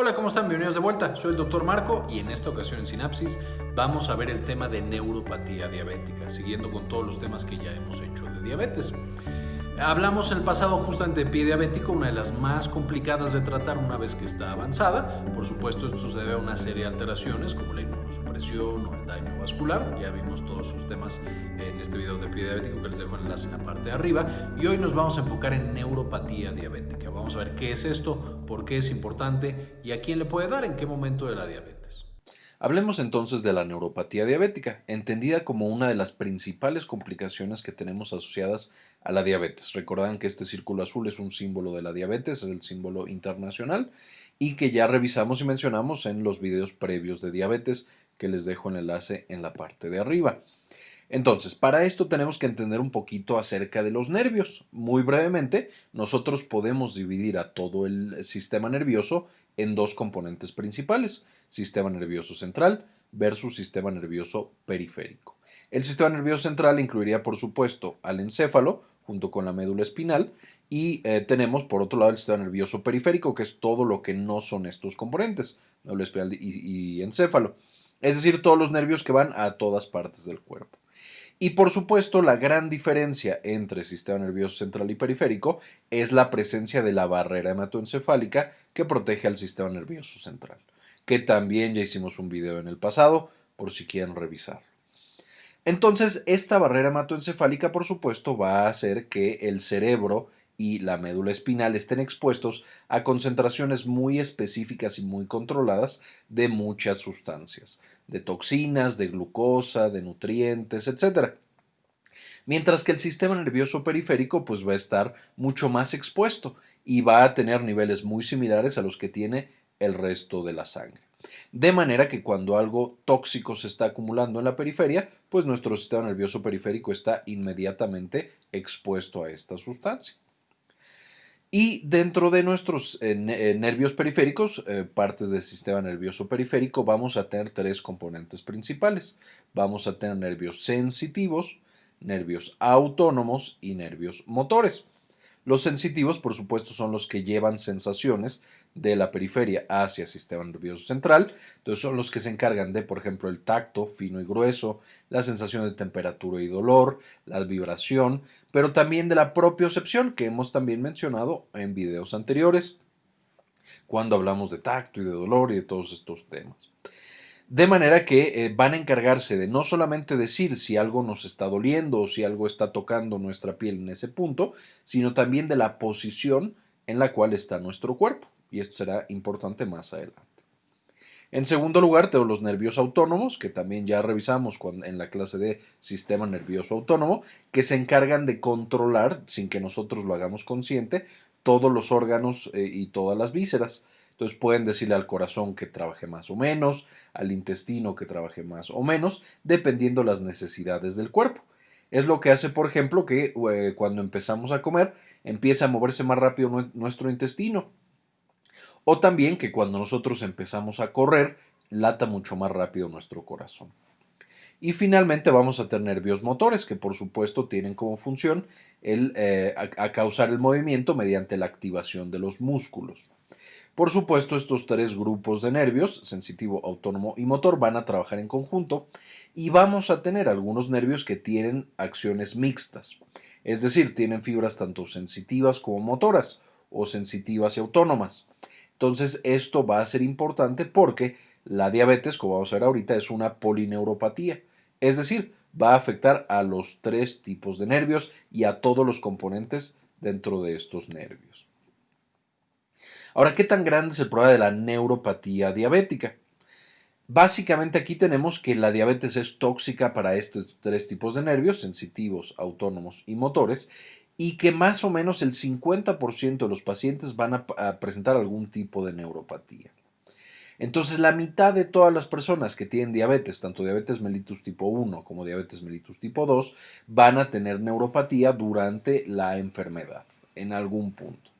Hola, ¿cómo están? Bienvenidos de vuelta. Soy el doctor Marco y en esta ocasión en Sinapsis vamos a ver el tema de neuropatía diabética, siguiendo con todos los temas que ya hemos hecho de diabetes. Hablamos el pasado justamente de pie diabético, una de las más complicadas de tratar una vez que está avanzada. Por supuesto, esto se debe a una serie de alteraciones como la inmunosupresión o el daño vascular. Ya vimos todos sus temas en este video de pie diabético que les dejo el enlace en la parte de arriba. Y hoy nos vamos a enfocar en neuropatía diabética. Vamos a ver qué es esto, por qué es importante y a quién le puede dar en qué momento de la diabetes. Hablemos entonces de la neuropatía diabética, entendida como una de las principales complicaciones que tenemos asociadas a la diabetes. Recordan que este círculo azul es un símbolo de la diabetes, es el símbolo internacional y que ya revisamos y mencionamos en los videos previos de diabetes que les dejo el enlace en la parte de arriba. Entonces, para esto tenemos que entender un poquito acerca de los nervios. Muy brevemente, nosotros podemos dividir a todo el sistema nervioso en dos componentes principales, sistema nervioso central versus sistema nervioso periférico. El sistema nervioso central incluiría, por supuesto, al encéfalo junto con la médula espinal y eh, tenemos, por otro lado, el sistema nervioso periférico, que es todo lo que no son estos componentes, médula espinal y encéfalo. Es decir, todos los nervios que van a todas partes del cuerpo. Y por supuesto, la gran diferencia entre sistema nervioso central y periférico es la presencia de la barrera hematoencefálica que protege al sistema nervioso central, que también ya hicimos un video en el pasado, por si quieren revisarlo. Entonces, esta barrera hematoencefálica, por supuesto, va a hacer que el cerebro y la médula espinal estén expuestos a concentraciones muy específicas y muy controladas de muchas sustancias, de toxinas, de glucosa, de nutrientes, etc. Mientras que el sistema nervioso periférico pues va a estar mucho más expuesto y va a tener niveles muy similares a los que tiene el resto de la sangre. De manera que cuando algo tóxico se está acumulando en la periferia, pues nuestro sistema nervioso periférico está inmediatamente expuesto a esta sustancia. Y dentro de nuestros eh, eh, nervios periféricos, eh, partes del sistema nervioso periférico, vamos a tener tres componentes principales. Vamos a tener nervios sensitivos, nervios autónomos y nervios motores. Los sensitivos, por supuesto, son los que llevan sensaciones de la periferia hacia el sistema nervioso central. Entonces son los que se encargan de, por ejemplo, el tacto fino y grueso, la sensación de temperatura y dolor, la vibración, pero también de la propiocepción que hemos también mencionado en videos anteriores cuando hablamos de tacto y de dolor y de todos estos temas. De manera que eh, van a encargarse de no solamente decir si algo nos está doliendo o si algo está tocando nuestra piel en ese punto, sino también de la posición en la cual está nuestro cuerpo. Y esto será importante más adelante. En segundo lugar, tengo los nervios autónomos, que también ya revisamos en la clase de sistema nervioso autónomo, que se encargan de controlar, sin que nosotros lo hagamos consciente, todos los órganos eh, y todas las vísceras. Entonces pueden decirle al corazón que trabaje más o menos, al intestino que trabaje más o menos, dependiendo las necesidades del cuerpo. Es lo que hace, por ejemplo, que eh, cuando empezamos a comer empieza a moverse más rápido nuestro intestino. O también que cuando nosotros empezamos a correr, lata mucho más rápido nuestro corazón. Y finalmente vamos a tener nervios motores, que por supuesto tienen como función el, eh, a causar el movimiento mediante la activación de los músculos. Por supuesto, estos tres grupos de nervios, sensitivo, autónomo y motor, van a trabajar en conjunto y vamos a tener algunos nervios que tienen acciones mixtas, es decir, tienen fibras tanto sensitivas como motoras o sensitivas y autónomas. Entonces, esto va a ser importante porque la diabetes, como vamos a ver ahorita, es una polineuropatía, es decir, va a afectar a los tres tipos de nervios y a todos los componentes dentro de estos nervios. Ahora, ¿qué tan grande es el problema de la neuropatía diabética? Básicamente aquí tenemos que la diabetes es tóxica para estos tres tipos de nervios, sensitivos, autónomos y motores, y que más o menos el 50% de los pacientes van a, presentar algún tipo de neuropatía. Entonces, la mitad de todas las personas que tienen diabetes, tanto diabetes mellitus tipo 1 como diabetes mellitus tipo 2, van a tener neuropatía durante la enfermedad, en algún punto.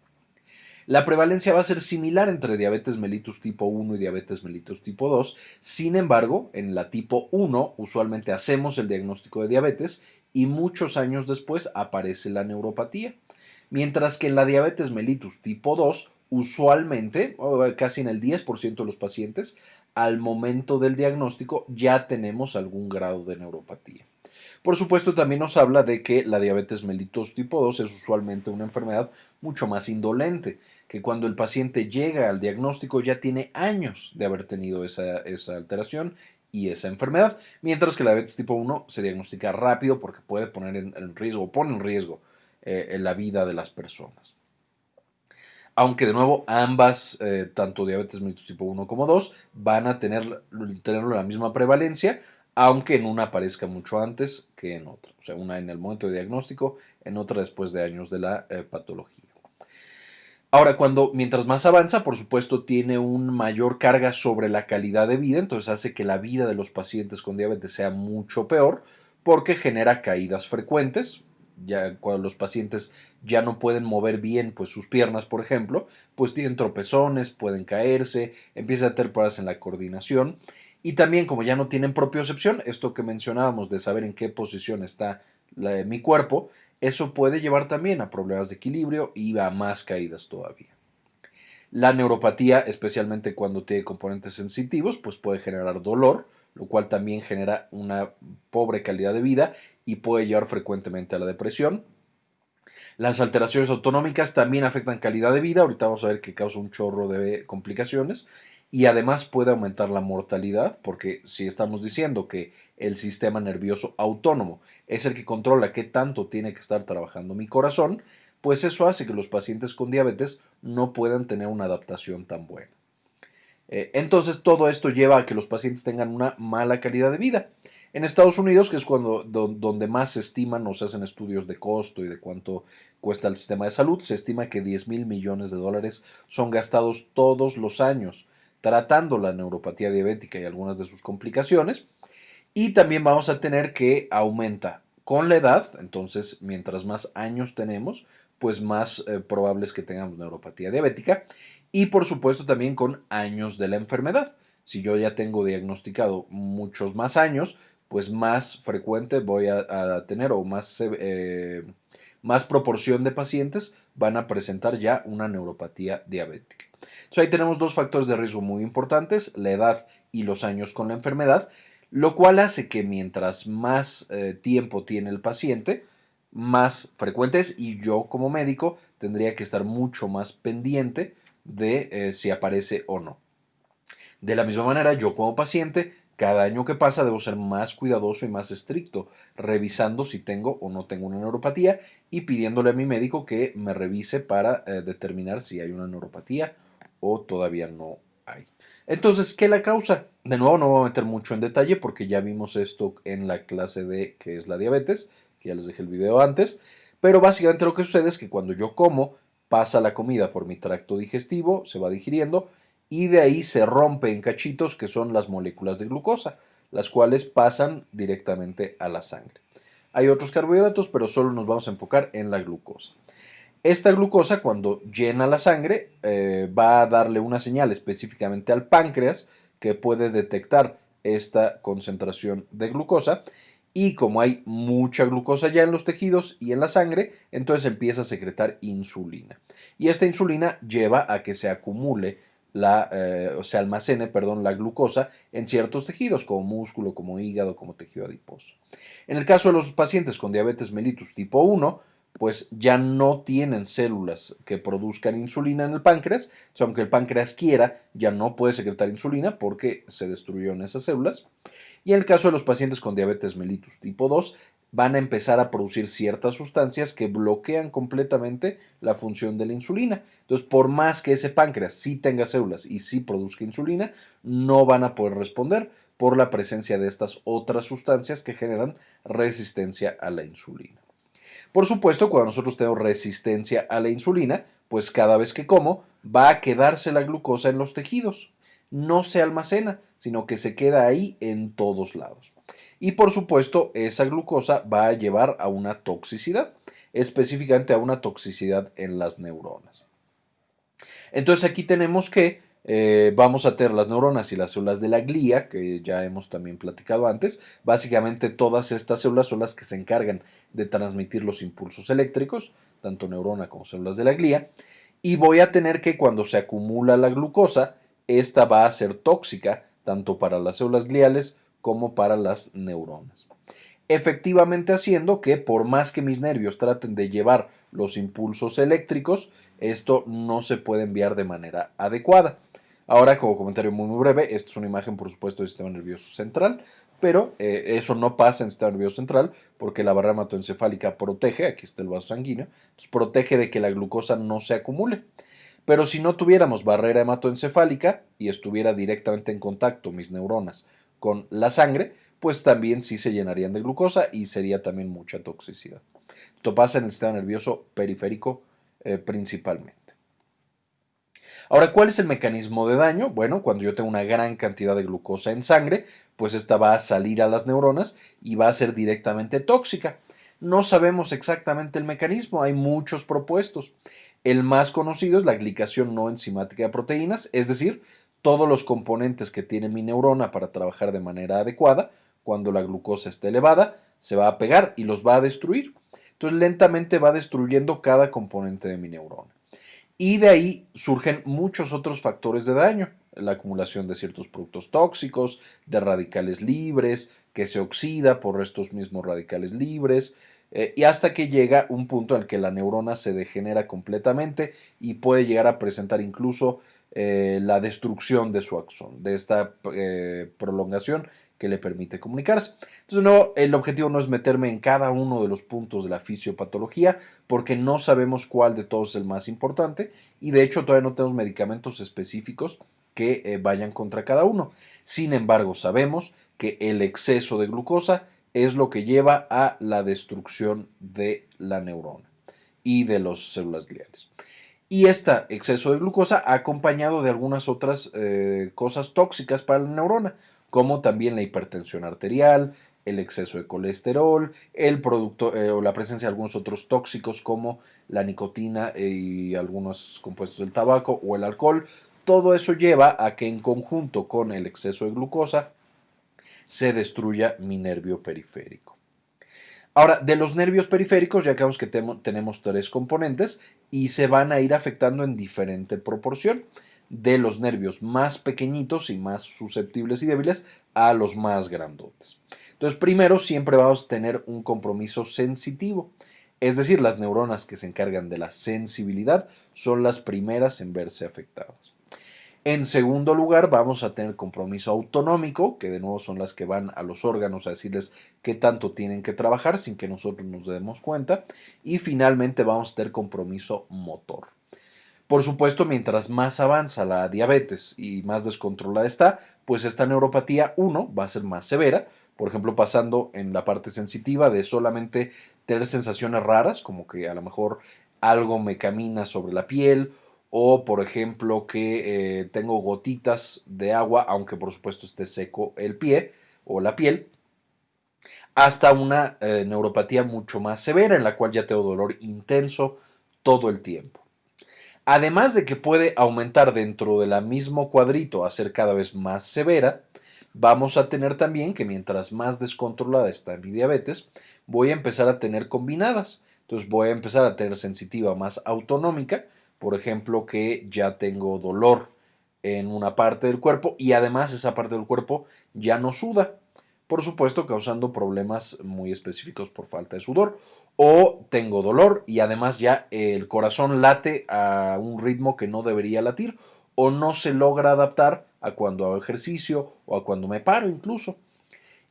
La prevalencia va a ser similar entre diabetes mellitus tipo 1 y diabetes mellitus tipo 2. Sin embargo, en la tipo 1 usualmente hacemos el diagnóstico de diabetes y muchos años después aparece la neuropatía. Mientras que en la diabetes mellitus tipo 2, usualmente, casi en el 10% de los pacientes, al momento del diagnóstico ya tenemos algún grado de neuropatía. Por supuesto, también nos habla de que la diabetes mellitus tipo 2 es usualmente una enfermedad mucho más indolente, que cuando el paciente llega al diagnóstico ya tiene años de haber tenido esa, alteración y esa enfermedad, mientras que la diabetes tipo 1 se diagnostica rápido porque puede poner en, riesgo o pone en riesgo eh, la vida de las personas. Aunque de nuevo ambas, eh, tanto diabetes tipo 1 como 2, van a tener, tener la misma prevalencia, aunque en una aparezca mucho antes que en otra. O sea, una en el momento de diagnóstico, en otra después de años de la eh, patología. Ahora, cuando mientras más avanza, por supuesto, tiene una mayor carga sobre la calidad de vida, entonces hace que la vida de los pacientes con diabetes sea mucho peor porque genera caídas frecuentes. Ya cuando los pacientes ya no pueden mover bien pues sus piernas, por ejemplo, pues tienen tropezones, pueden caerse, empiezan a tener problemas en la coordinación y también como ya no tienen propiocepción, esto que mencionábamos de saber en qué posición está mi cuerpo, eso puede llevar también a problemas de equilibrio y a más caídas todavía. La neuropatía, especialmente cuando tiene componentes sensitivos, pues puede generar dolor, lo cual también genera una pobre calidad de vida y puede llevar frecuentemente a la depresión. Las alteraciones autonómicas también afectan calidad de vida, ahorita vamos a ver que causa un chorro de complicaciones y además puede aumentar la mortalidad, porque si estamos diciendo que el sistema nervioso autónomo es el que controla qué tanto tiene que estar trabajando mi corazón, pues eso hace que los pacientes con diabetes no puedan tener una adaptación tan buena. Eh, entonces todo esto lleva a que los pacientes tengan una mala calidad de vida. En Estados Unidos, que es cuando, donde más se estiman o se hacen estudios de costo y de cuánto cuesta el sistema de salud, se estima que 10 mil millones de dólares son gastados todos los años tratando la neuropatía diabética y algunas de sus complicaciones. Y también vamos a tener que aumenta con la edad, entonces mientras más años tenemos, pues más eh, probable es que tengamos neuropatía diabética. Y por supuesto también con años de la enfermedad. Si yo ya tengo diagnosticado muchos más años, pues más frecuente voy a, tener o más, eh, más proporción de pacientes van a presentar ya una neuropatía diabética. Entonces ahí tenemos dos factores de riesgo muy importantes, la edad y los años con la enfermedad, lo cual hace que mientras más eh, tiempo tiene el paciente, más frecuentes y yo como médico tendría que estar mucho más pendiente de eh, si aparece o no. De la misma manera, yo como paciente, cada año que pasa debo ser más cuidadoso y más estricto, revisando si tengo o no tengo una neuropatía y pidiéndole a mi médico que me revise para eh, determinar si hay una neuropatía o todavía no hay. Entonces, ¿qué la causa? De nuevo, no voy a meter mucho en detalle porque ya vimos esto en la clase de qué es la diabetes, que ya les dejé el video antes, pero básicamente lo que sucede es que cuando yo como, pasa la comida por mi tracto digestivo, se va digiriendo y de ahí se rompe en cachitos que son las moléculas de glucosa, las cuales pasan directamente a la sangre. Hay otros carbohidratos, pero solo nos vamos a enfocar en la glucosa. Esta glucosa, cuando llena la sangre, eh, va a darle una señal específicamente al páncreas que puede detectar esta concentración de glucosa y como hay mucha glucosa ya en los tejidos y en la sangre, entonces empieza a secretar insulina. Y esta insulina lleva a que se acumule la, eh, o se almacene, perdón, la glucosa en ciertos tejidos como músculo, como hígado, como tejido adiposo. En el caso de los pacientes con diabetes mellitus tipo 1, pues ya no tienen células que produzcan insulina en el páncreas, aunque el páncreas quiera, ya no puede secretar insulina porque se destruyeron esas células. Y en el caso de los pacientes con diabetes mellitus tipo 2, van a empezar a producir ciertas sustancias que bloquean completamente la función de la insulina. Entonces, por más que ese páncreas sí tenga células y sí produzca insulina, no van a poder responder por la presencia de estas otras sustancias que generan resistencia a la insulina. Por supuesto, cuando nosotros tenemos resistencia a la insulina, pues cada vez que como va a quedarse la glucosa en los tejidos. No se almacena, sino que se queda ahí en todos lados. Y por supuesto, esa glucosa va a llevar a una toxicidad, específicamente a una toxicidad en las neuronas. Entonces aquí tenemos que eh, vamos a tener las neuronas y las células de la glía, que ya hemos también platicado antes. Básicamente todas estas células son las que se encargan de transmitir los impulsos eléctricos. tanto neurona como células de la glía, y voy a tener que cuando se acumula la glucosa, esta va a ser tóxica tanto para las células gliales como para las neuronas. Efectivamente haciendo que por más que mis nervios traten de llevar los impulsos eléctricos, esto no se puede enviar de manera adecuada. Ahora, como comentario muy, breve, esta es una imagen, por supuesto, del sistema nervioso central, pero eh, eso no pasa en el sistema nervioso central porque la barrera hematoencefálica protege, aquí está el vaso sanguíneo, protege de que la glucosa no se acumule. Pero si no tuviéramos barrera hematoencefálica y estuviera directamente en contacto mis neuronas con la sangre, pues también sí se llenarían de glucosa y sería también mucha toxicidad. Esto pasa en el sistema nervioso periférico eh, principalmente. Ahora, ¿cuál es el mecanismo de daño? Bueno, cuando yo tengo una gran cantidad de glucosa en sangre, pues esta va a salir a las neuronas y va a ser directamente tóxica. No sabemos exactamente el mecanismo, hay muchos propuestos. El más conocido es la glicación no enzimática de proteínas, es decir, todos los componentes que tiene mi neurona para trabajar de manera adecuada, cuando la glucosa está elevada, se va a pegar y los va a destruir. Entonces lentamente va destruyendo cada componente de mi neurona. Y de ahí surgen muchos otros factores de daño, la acumulación de ciertos productos tóxicos, de radicales libres, que se oxida por estos mismos radicales libres, eh, y hasta que llega un punto en el que la neurona se degenera completamente y puede llegar a presentar incluso eh, la destrucción de su axón, de esta eh, prolongación que le permite comunicarse. Entonces, el objetivo no es meterme en cada uno de los puntos de la fisiopatología, porque no sabemos cuál de todos es el más importante y de hecho todavía no tenemos medicamentos específicos que eh, vayan contra cada uno. Sin embargo, sabemos que el exceso de glucosa es lo que lleva a la destrucción de la neurona y de las células gliales. Y este exceso de glucosa acompañado de algunas otras eh, cosas tóxicas para la neurona, como también la hipertensión arterial, el exceso de colesterol, el producto eh, o la presencia de algunos otros tóxicos como la nicotina y algunos compuestos del tabaco o el alcohol. Todo eso lleva a que en conjunto con el exceso de glucosa se destruya mi nervio periférico. Ahora, de los nervios periféricos ya sabemos que tenemos tres componentes y se van a ir afectando en diferente proporción de los nervios más pequeñitos y más susceptibles y débiles a los más grandotes. Entonces, primero siempre vamos a tener un compromiso sensitivo, es decir, las neuronas que se encargan de la sensibilidad son las primeras en verse afectadas. En segundo lugar, vamos a tener compromiso autonómico, que de nuevo son las que van a los órganos a decirles qué tanto tienen que trabajar sin que nosotros nos demos cuenta. Y finalmente vamos a tener compromiso motor. Por supuesto, mientras más avanza la diabetes y más descontrolada está, pues esta neuropatía 1 va a ser más severa, por ejemplo, pasando en la parte sensitiva de solamente tener sensaciones raras, como que a lo mejor algo me camina sobre la piel, o por ejemplo que eh, tengo gotitas de agua, aunque por supuesto esté seco el pie o la piel, hasta una eh, neuropatía mucho más severa en la cual ya tengo dolor intenso todo el tiempo. Además de que puede aumentar dentro del mismo cuadrito a ser cada vez más severa, vamos a tener también que mientras más descontrolada está mi diabetes, voy a empezar a tener combinadas. Entonces voy a empezar a tener sensitiva más autonómica, por ejemplo, que ya tengo dolor en una parte del cuerpo y además esa parte del cuerpo ya no suda, por supuesto causando problemas muy específicos por falta de sudor o tengo dolor y además ya el corazón late a un ritmo que no debería latir o no se logra adaptar a cuando hago ejercicio o a cuando me paro incluso.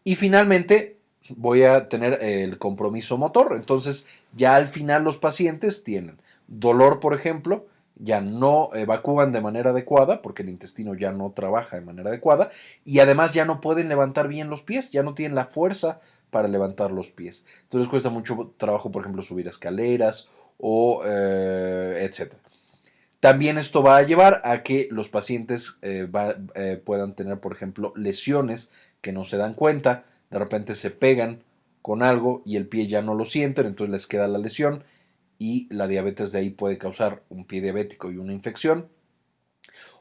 Y finalmente voy a tener el compromiso motor. Entonces ya al final los pacientes tienen dolor, por ejemplo, ya no evacúan de manera adecuada porque el intestino ya no trabaja de manera adecuada y además ya no pueden levantar bien los pies, ya no tienen la fuerza para levantar los pies. Entonces cuesta mucho trabajo, por ejemplo, subir escaleras o eh, etc. También esto va a llevar a que los pacientes eh, eh, puedan tener, por ejemplo, lesiones que no se dan cuenta, de repente se pegan con algo y el pie ya no lo sienten, entonces les queda la lesión y la diabetes de ahí puede causar un pie diabético y una infección.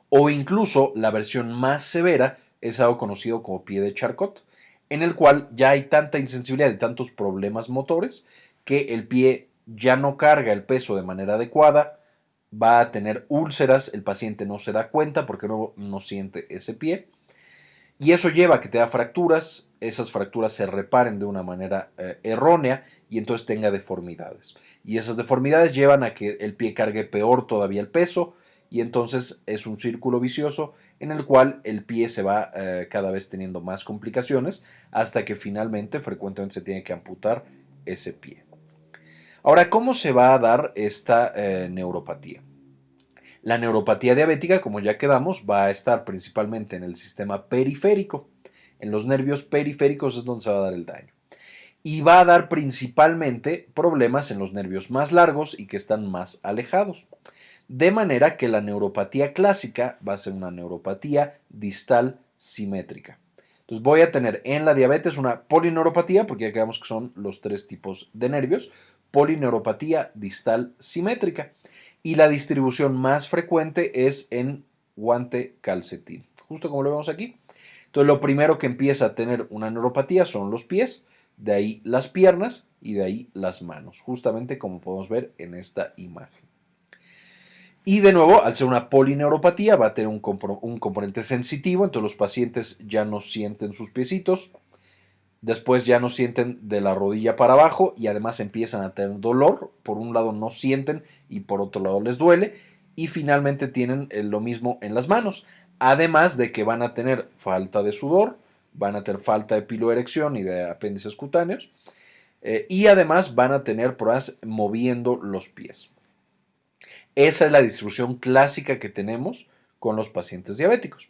O incluso la versión más severa es algo conocido como pie de Charcot, en el cual ya hay tanta insensibilidad y tantos problemas motores que el pie ya no carga el peso de manera adecuada, va a tener úlceras, el paciente no se da cuenta porque no, no siente ese pie. Y eso lleva a que te da fracturas, esas fracturas se reparen de una manera eh, errónea y entonces tenga deformidades. Y esas deformidades llevan a que el pie cargue peor todavía el peso y entonces es un círculo vicioso en el cual el pie se va eh, cada vez teniendo más complicaciones hasta que finalmente frecuentemente se tiene que amputar ese pie. Ahora, ¿cómo se va a dar esta eh, neuropatía? La neuropatía diabética, como ya quedamos, va a estar principalmente en el sistema periférico. En los nervios periféricos es donde se va a dar el daño. Y va a dar principalmente problemas en los nervios más largos y que están más alejados. De manera que la neuropatía clásica va a ser una neuropatía distal simétrica. Entonces voy a tener en la diabetes una polineuropatía, porque ya quedamos que son los tres tipos de nervios, polineuropatía distal simétrica y la distribución más frecuente es en guante calcetín, justo como lo vemos aquí. Entonces lo primero que empieza a tener una neuropatía son los pies, de ahí las piernas y de ahí las manos, justamente como podemos ver en esta imagen. Y de nuevo, al ser una polineuropatía, va a tener un, componente sensitivo, entonces los pacientes ya no sienten sus piecitos, Después ya no sienten de la rodilla para abajo y además empiezan a tener dolor. Por un lado no sienten y por otro lado les duele. Y finalmente tienen eh, lo mismo en las manos. Además de que van a tener falta de sudor, van a tener falta de piloerección y de apéndices cutáneos. Eh, y además van a tener problemas moviendo los pies. Esa es la distribución clásica que tenemos con los pacientes diabéticos.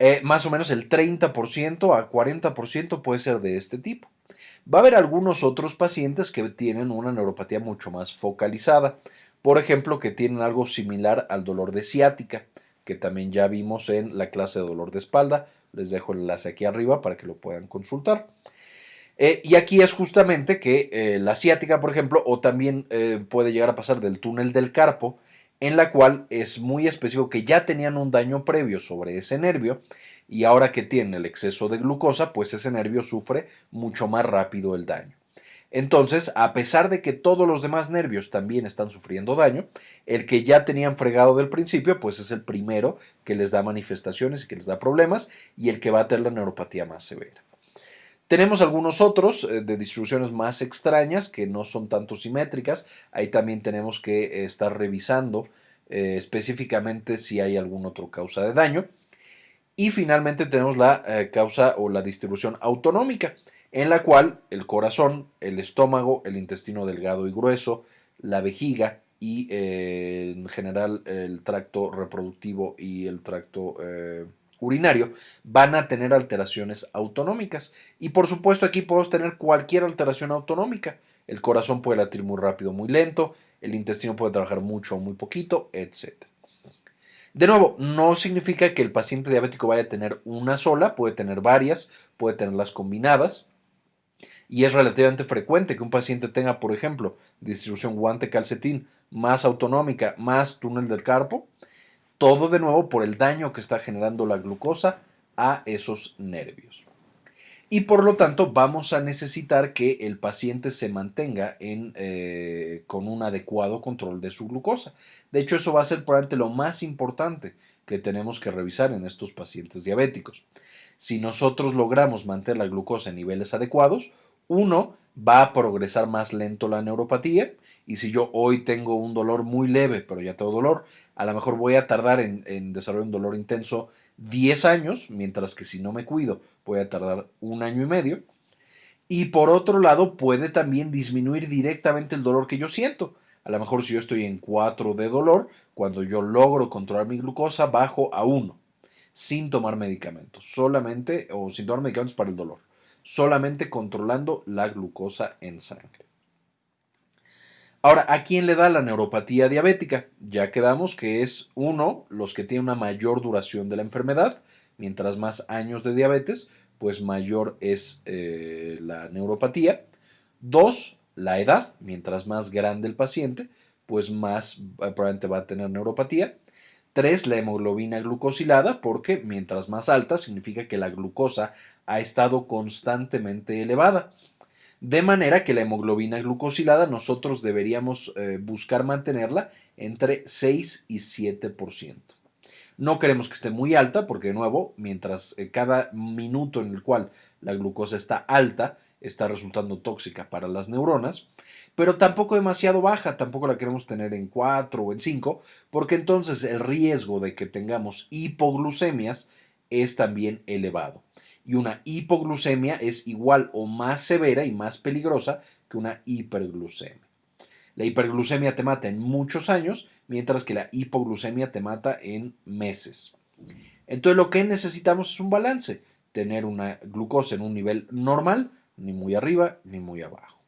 Eh, más o menos el 30% a 40% puede ser de este tipo. Va a haber algunos otros pacientes que tienen una neuropatía mucho más focalizada, por ejemplo, que tienen algo similar al dolor de ciática, que también ya vimos en la clase de dolor de espalda. Les dejo el enlace aquí arriba para que lo puedan consultar. Eh, y aquí es justamente que eh, la ciática, por ejemplo, o también puede llegar a pasar del túnel del carpo, en la cual es muy específico que ya tenían un daño previo sobre ese nervio y ahora que tiene el exceso de glucosa, pues ese nervio sufre mucho más rápido el daño. Entonces, a pesar de que todos los demás nervios también están sufriendo daño, el que ya tenían fregado del principio, pues es el primero que les da manifestaciones y que les da problemas y el que va a tener la neuropatía más severa. Tenemos algunos otros eh, de distribuciones más extrañas que no son tanto simétricas. Ahí también tenemos que eh, estar revisando eh, específicamente si hay algún otro causa de daño. Y finalmente tenemos la causa o la distribución autonómica, en la cual el corazón, el estómago, el intestino delgado y grueso, la vejiga y en general el tracto reproductivo y el tracto urinario van a tener alteraciones autonómicas. Y por supuesto aquí podemos tener cualquier alteración autonómica. El corazón puede latir muy rápido, muy lento, el intestino puede trabajar mucho o muy poquito, etc. De nuevo, no significa que el paciente diabético vaya a tener una sola, puede tener varias, puede tenerlas combinadas. Y es relativamente frecuente que un paciente tenga, por ejemplo, distribución guante-calcetín más autonómica, más túnel del carpo, todo de nuevo por el daño que está generando la glucosa a esos nervios. Y por lo tanto vamos a necesitar que el paciente se mantenga en, eh, con un adecuado control de su glucosa. De hecho, eso va a ser probablemente lo más importante que tenemos que revisar en estos pacientes diabéticos. Si nosotros logramos mantener la glucosa en niveles adecuados, uno, va a progresar más lento la neuropatía y si yo hoy tengo un dolor muy leve, pero ya tengo dolor, a lo mejor voy a tardar en, desarrollar un dolor intenso 10 años, mientras que si no me cuido voy a tardar un año y medio. Y por otro lado, puede también disminuir directamente el dolor que yo siento. A lo mejor si yo estoy en 4 de dolor, cuando yo logro controlar mi glucosa, bajo a 1, sin tomar medicamentos, solamente, o sin tomar medicamentos para el dolor, solamente controlando la glucosa en sangre. Ahora, ¿a quién le da la neuropatía diabética? Ya quedamos que es uno, los que tienen una mayor duración de la enfermedad, mientras más años de diabetes, pues mayor es eh, la neuropatía. Dos, la edad, mientras más grande el paciente, pues más eh, probablemente va a tener neuropatía. Tres, la hemoglobina glucosilada, porque mientras más alta significa que la glucosa ha estado constantemente elevada. De manera que la hemoglobina glucosilada nosotros deberíamos eh, buscar mantenerla entre 6 y 7%. No queremos que esté muy alta porque de nuevo, mientras eh, cada minuto en el cual la glucosa está alta, está resultando tóxica para las neuronas, pero tampoco demasiado baja, tampoco la queremos tener en 4 o en 5, porque entonces el riesgo de que tengamos hipoglucemias es también elevado. Y una hipoglucemia es igual o más severa y más peligrosa que una hiperglucemia. La hiperglucemia te mata en muchos años, mientras que la hipoglucemia te mata en meses. Entonces lo que necesitamos es un balance, tener una glucosa en un nivel normal, ni muy arriba ni muy abajo.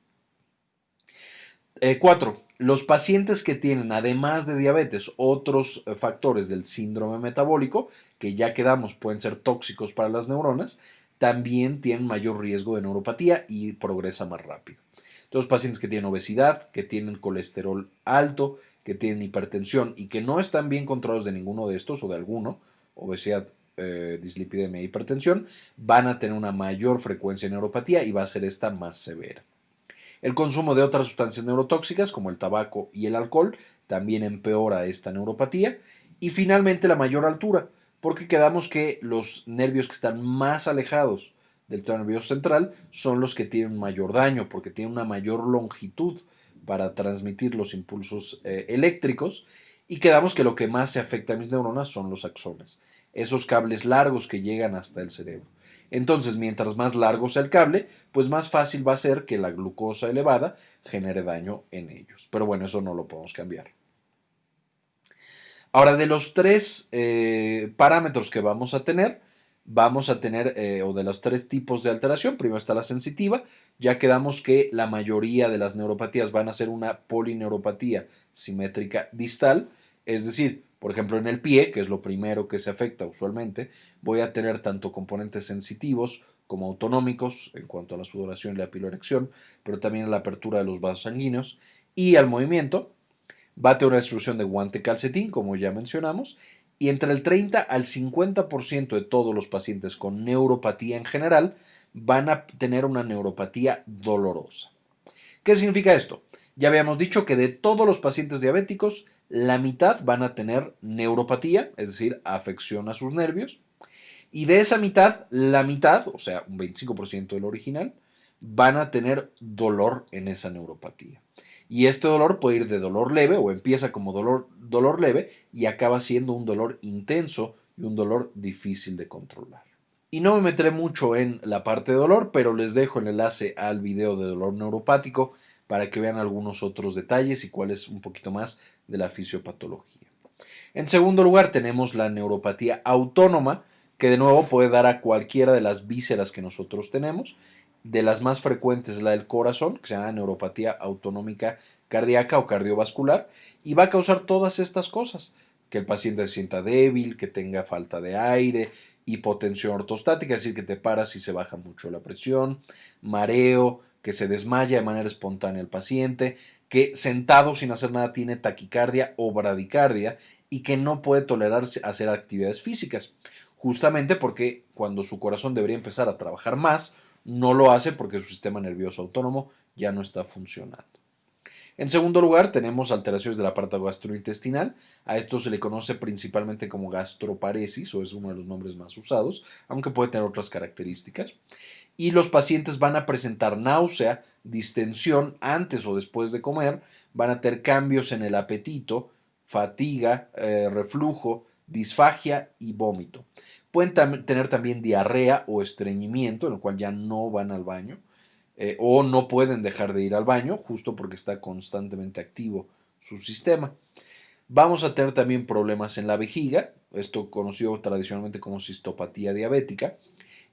4. Eh, los pacientes que tienen, además de diabetes, otros eh, factores del síndrome metabólico, que ya quedamos pueden ser tóxicos para las neuronas, también tienen mayor riesgo de neuropatía y progresa más rápido. Los pacientes que tienen obesidad, que tienen colesterol alto, que tienen hipertensión y que no están bien controlados de ninguno de estos o de alguno, obesidad, eh, dislipidemia e hipertensión, van a tener una mayor frecuencia de neuropatía y va a ser esta más severa. El consumo de otras sustancias neurotóxicas como el tabaco y el alcohol también empeora esta neuropatía. Y finalmente la mayor altura, porque quedamos que los nervios que están más alejados del nervioso central son los que tienen mayor daño porque tienen una mayor longitud para transmitir los impulsos eh, eléctricos y quedamos que lo que más se afecta a mis neuronas son los axones, esos cables largos que llegan hasta el cerebro. Entonces, mientras más largo sea el cable, pues más fácil va a ser que la glucosa elevada genere daño en ellos. Pero bueno, eso no lo podemos cambiar. Ahora, de los tres eh, parámetros que vamos a tener, vamos a tener, eh, o de los tres tipos de alteración, primero está la sensitiva, ya quedamos que la mayoría de las neuropatías van a ser una polineuropatía simétrica distal, es decir, por ejemplo, en el pie, que es lo primero que se afecta usualmente, voy a tener tanto componentes sensitivos como autonómicos en cuanto a la sudoración y la piloerección, pero también a la apertura de los vasos sanguíneos y al movimiento. Tener una destrucción de guante calcetín, como ya mencionamos, y entre el 30 al 50% de todos los pacientes con neuropatía en general van a tener una neuropatía dolorosa. ¿Qué significa esto? Ya habíamos dicho que de todos los pacientes diabéticos, la mitad van a tener neuropatía, es decir, afección a sus nervios, y de esa mitad, la mitad, o sea, un 25% del original, van a tener dolor en esa neuropatía. Y este dolor puede ir de dolor leve o empieza como dolor, dolor leve y acaba siendo un dolor intenso y un dolor difícil de controlar. Y no me meteré mucho en la parte de dolor, pero les dejo el enlace al video de dolor neuropático para que vean algunos otros detalles y cuál es un poquito más de la fisiopatología. En segundo lugar tenemos la neuropatía autónoma, que de nuevo puede dar a cualquiera de las vísceras que nosotros tenemos de las más frecuentes la del corazón, que se llama neuropatía autonómica cardíaca o cardiovascular, y va a causar todas estas cosas, que el paciente se sienta débil, que tenga falta de aire, hipotensión ortostática, es decir, que te paras y se baja mucho la presión, mareo, que se desmaya de manera espontánea el paciente, que sentado sin hacer nada tiene taquicardia o bradicardia y que no puede tolerarse hacer actividades físicas, justamente porque cuando su corazón debería empezar a trabajar más, no lo hace porque su sistema nervioso autónomo ya no está funcionando. En segundo lugar, tenemos alteraciones del aparato gastrointestinal. A esto se le conoce principalmente como gastroparesis, o es uno de los nombres más usados, aunque puede tener otras características. Y los pacientes van a presentar náusea, distensión antes o después de comer, van a tener cambios en el apetito, fatiga, eh, reflujo, disfagia y vómito. Pueden tener también diarrea o estreñimiento, en el cual ya no van al baño, eh, o no pueden dejar de ir al baño, justo porque está constantemente activo su sistema. Vamos a tener también problemas en la vejiga, esto conocido tradicionalmente como cistopatía diabética,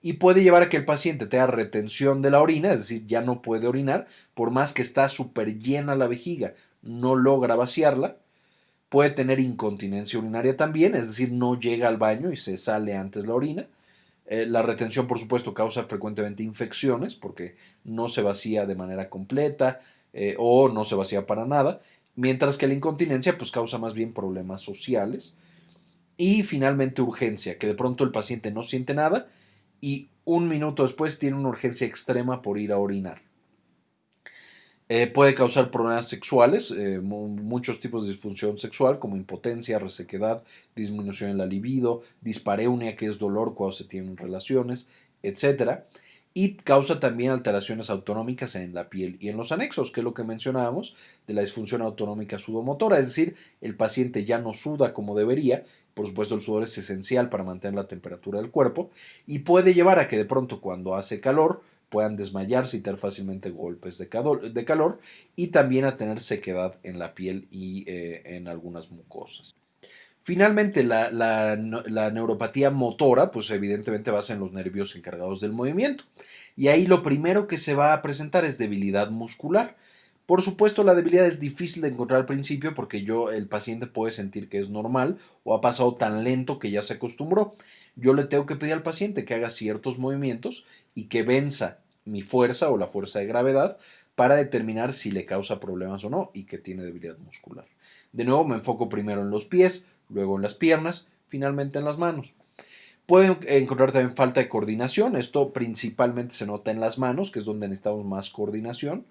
y puede llevar a que el paciente tenga retención de la orina, es decir, ya no puede orinar, por más que está súper llena la vejiga, no logra vaciarla, Puede tener incontinencia urinaria también, es decir, no llega al baño y se sale antes la orina. Eh, la retención, por supuesto, causa frecuentemente infecciones porque no se vacía de manera completa eh, o no se vacía para nada, mientras que la incontinencia pues, causa más bien problemas sociales. Y finalmente urgencia, que de pronto el paciente no siente nada y un minuto después tiene una urgencia extrema por ir a orinar. Eh, puede causar problemas sexuales, eh, muchos tipos de disfunción sexual como impotencia, resequedad, disminución en la libido, dispareunia, que es dolor cuando se tienen relaciones, etc. Y causa también alteraciones autonómicas en la piel y en los anexos, que es lo que mencionábamos de la disfunción autonómica sudomotora, es decir, el paciente ya no suda como debería, por supuesto el sudor es esencial para mantener la temperatura del cuerpo, y puede llevar a que de pronto cuando hace calor, puedan desmayarse y tener fácilmente golpes de calor, y también a tener sequedad en la piel y eh, en algunas mucosas. Finalmente, la, la, neuropatía motora, pues evidentemente basa en los nervios encargados del movimiento. Y ahí lo primero que se va a presentar es debilidad muscular. Por supuesto, la debilidad es difícil de encontrar al principio porque yo, el paciente puede sentir que es normal o ha pasado tan lento que ya se acostumbró. Yo le tengo que pedir al paciente que haga ciertos movimientos y que venza mi fuerza o la fuerza de gravedad para determinar si le causa problemas o no y que tiene debilidad muscular. De nuevo me enfoco primero en los pies, luego en las piernas, finalmente en las manos. Pueden encontrar también falta de coordinación, esto principalmente se nota en las manos, que es donde necesitamos más coordinación.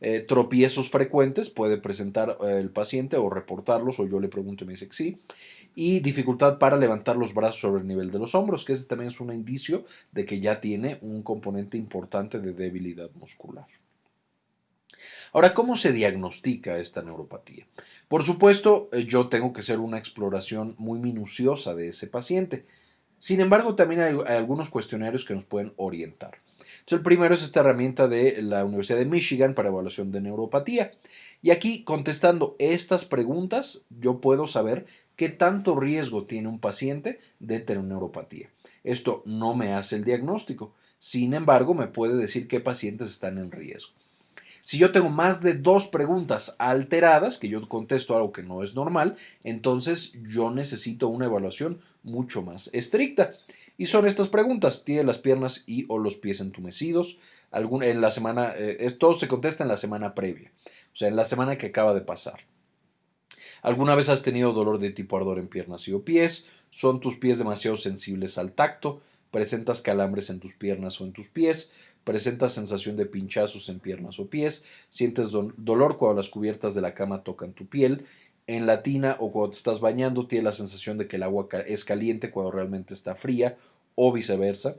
Eh, tropiezos frecuentes puede presentar eh, el paciente o reportarlos, o yo le pregunto y me dice que sí y dificultad para levantar los brazos sobre el nivel de los hombros, que ese también es un indicio de que ya tiene un componente importante de debilidad muscular. Ahora, ¿cómo se diagnostica esta neuropatía? Por supuesto, eh, yo tengo que hacer una exploración muy minuciosa de ese paciente. Sin embargo, también hay, algunos cuestionarios que nos pueden orientar. El primero es esta herramienta de la Universidad de Michigan para evaluación de neuropatía. Y aquí, contestando estas preguntas, yo puedo saber qué tanto riesgo tiene un paciente de tener neuropatía. Esto no me hace el diagnóstico, sin embargo me puede decir qué pacientes están en riesgo. Si yo tengo más de dos preguntas alteradas, que yo contesto algo que no es normal, entonces yo necesito una evaluación mucho más estricta. Y son estas preguntas, ¿tiene las piernas y o los pies entumecidos? en la semana, eh, esto se contesta en la semana previa, o sea, en la semana que acaba de pasar. ¿Alguna vez has tenido dolor de tipo ardor en piernas y o pies? ¿Son tus pies demasiado sensibles al tacto? ¿Presentas calambres en tus piernas o en tus pies? ¿Presentas sensación de pinchazos en piernas o pies? ¿Sientes dolor cuando las cubiertas de la cama tocan tu piel? En la tina o cuando te estás bañando tienes la sensación de que el agua es caliente cuando realmente está fría o viceversa.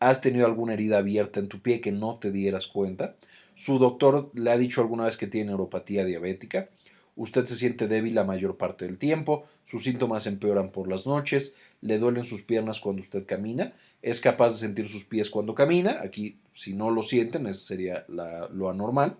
¿Has tenido alguna herida abierta en tu pie que no te dieras cuenta? ¿Su doctor le ha dicho alguna vez que tiene neuropatía diabética? Usted se siente débil la mayor parte del tiempo, sus síntomas empeoran por las noches, le duelen sus piernas cuando usted camina, es capaz de sentir sus pies cuando camina, aquí si no lo sienten, eso sería lo anormal.